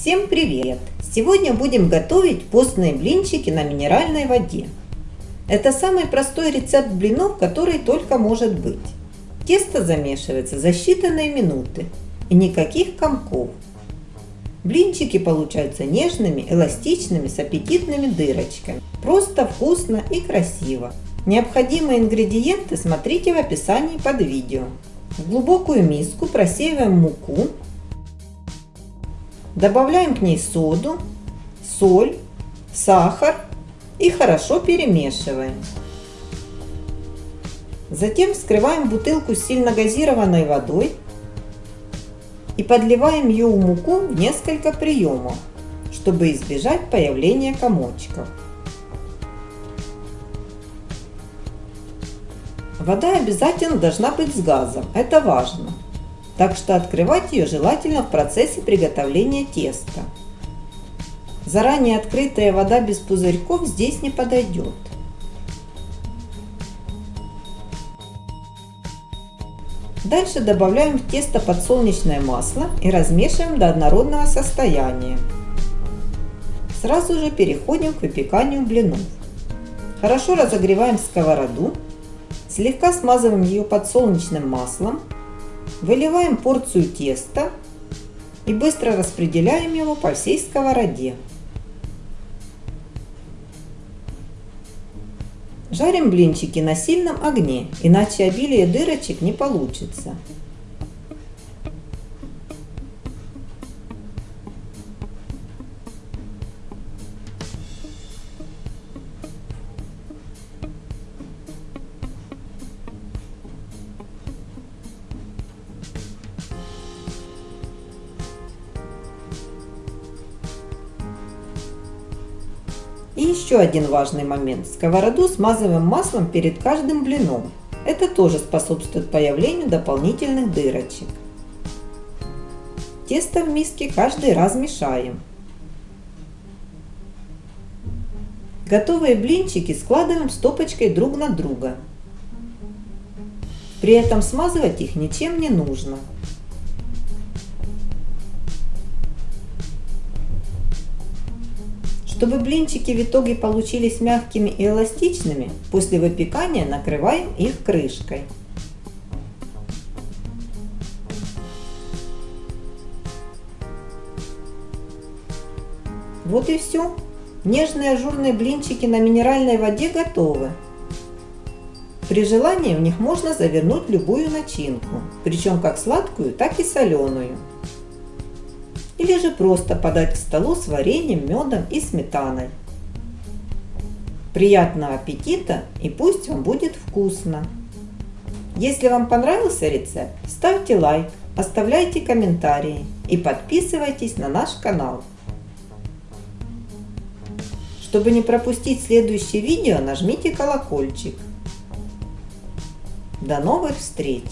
Всем привет! Сегодня будем готовить постные блинчики на минеральной воде. Это самый простой рецепт блинов, который только может быть. Тесто замешивается за считанные минуты и никаких комков. Блинчики получаются нежными, эластичными, с аппетитными дырочками. Просто вкусно и красиво. Необходимые ингредиенты смотрите в описании под видео. В глубокую миску просеиваем муку, добавляем к ней соду, соль, сахар и хорошо перемешиваем. Затем вскрываем бутылку с сильно газированной водой и подливаем ее в муку в несколько приемов, чтобы избежать появления комочков. Вода обязательно должна быть с газом, это важно. Так что открывать ее желательно в процессе приготовления теста. Заранее открытая вода без пузырьков здесь не подойдет. Дальше добавляем в тесто подсолнечное масло и размешиваем до однородного состояния. Сразу же переходим к выпеканию блинов. Хорошо разогреваем сковороду Слегка смазываем ее подсолнечным маслом, выливаем порцию теста и быстро распределяем его по всей сковороде. Жарим блинчики на сильном огне, иначе обилие дырочек не получится. И еще один важный момент. Сковороду смазываем маслом перед каждым блином. Это тоже способствует появлению дополнительных дырочек. Тесто в миске каждый раз мешаем. Готовые блинчики складываем стопочкой друг на друга. При этом смазывать их ничем не нужно. Чтобы блинчики в итоге получились мягкими и эластичными, после выпекания накрываем их крышкой. Вот и все. Нежные ажурные блинчики на минеральной воде готовы. При желании в них можно завернуть любую начинку, причем как сладкую, так и соленую или же просто подать к столу с вареньем, медом и сметаной. Приятного аппетита и пусть вам будет вкусно! Если вам понравился рецепт, ставьте лайк, оставляйте комментарии и подписывайтесь на наш канал. Чтобы не пропустить следующее видео, нажмите колокольчик. До новых встреч!